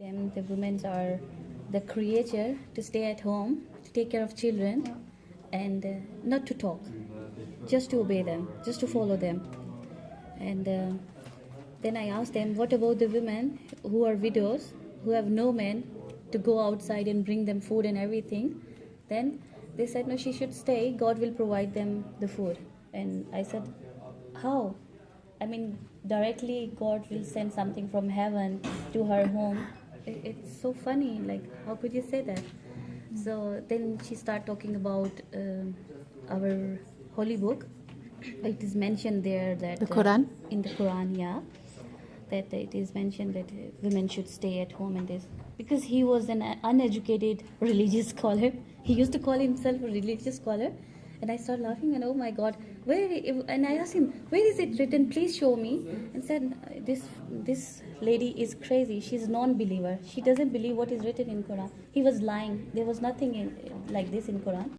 Them, the women are the creature to stay at home, to take care of children, and uh, not to talk, just to obey them, just to follow them. And uh, then I asked them, what about the women who are widows, who have no men to go outside and bring them food and everything? Then they said, no, she should stay. God will provide them the food. And I said, how? I mean, directly God will send something from heaven to her home. It, it's so funny. Like, how could you say that? So then she started talking about um our holy book. It is mentioned there that The uh, Quran? in the Quran, yeah, that it is mentioned that uh, women should stay at home and this because he was an uneducated religious scholar. He used to call himself a religious scholar, and I started laughing and oh my God, where? And I asked him, where is it written? Please show me. And said, this this lady is crazy. She's non-believer. She doesn't believe what is written in Quran. He was lying. There was nothing in, like this in Quran.